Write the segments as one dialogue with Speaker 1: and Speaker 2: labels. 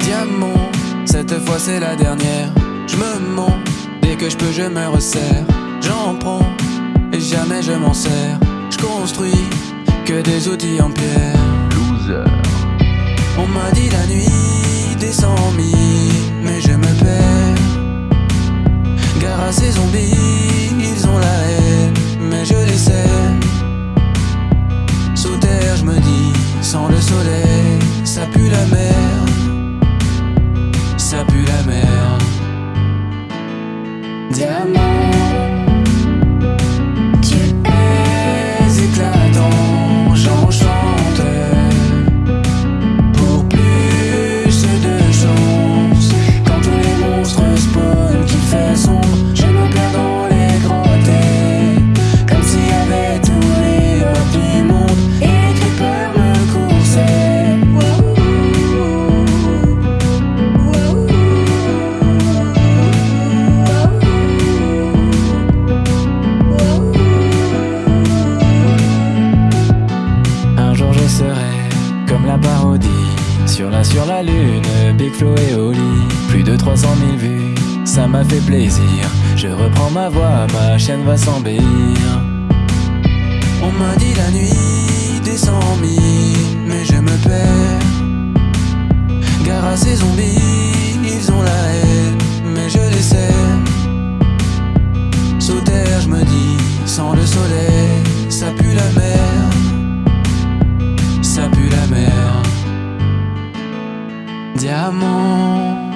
Speaker 1: Diamant, cette fois c'est la dernière. Je me mens, dès que je peux je me resserre. J'en prends, et jamais je m'en sers. Je construis que des outils en pierre.
Speaker 2: Loser
Speaker 1: des mille, mais je me perds. Gare à ces zombies, ils ont la haine, mais je les sers. Sous terre, je me dis, sans le soleil, ça pue la merde. Sur la sur la lune, Big Flo et Oli Plus de 300 000 vues, ça m'a fait plaisir. Je reprends ma voix, ma chaîne va s'embellir. On m'a dit la nuit des cent mille Mais je me perds. Gare à ces zombies, ils ont la haine Mais je les sers. Sous je me dis, sans le soleil, ça pue la merde ça pue la mer. Diamant,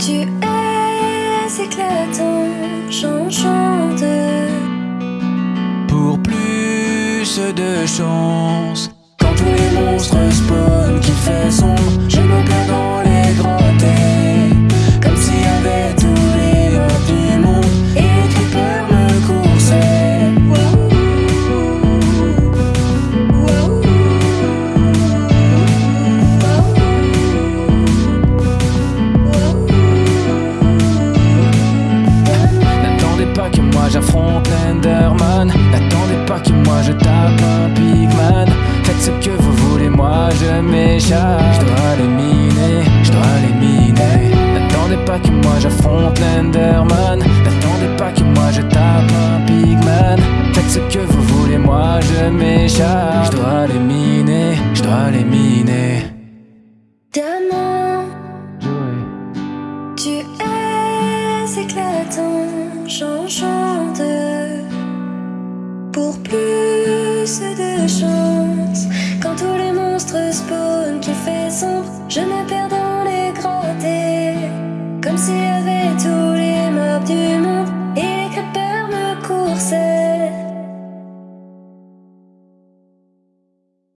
Speaker 3: Tu es éclatant, j'en chante.
Speaker 1: pour plus de chance. Quand tous les monstres spawnent, moi j'affronte l'Enderman N'attendez pas que moi je tape un pigman. Faites ce que vous voulez, moi je m'échappe. Je dois les miner, je dois les miner. N'attendez pas que moi j'affronte l'Enderman N'attendez pas que moi je tape un pigman. Faites ce que vous voulez, moi je m'échappe. Je dois les miner, je dois les miner. Joey.
Speaker 3: tu es éclatant, j'en chante. Pour plus de chance, quand tous les monstres spawnent, qu'il fait sombre, je me perds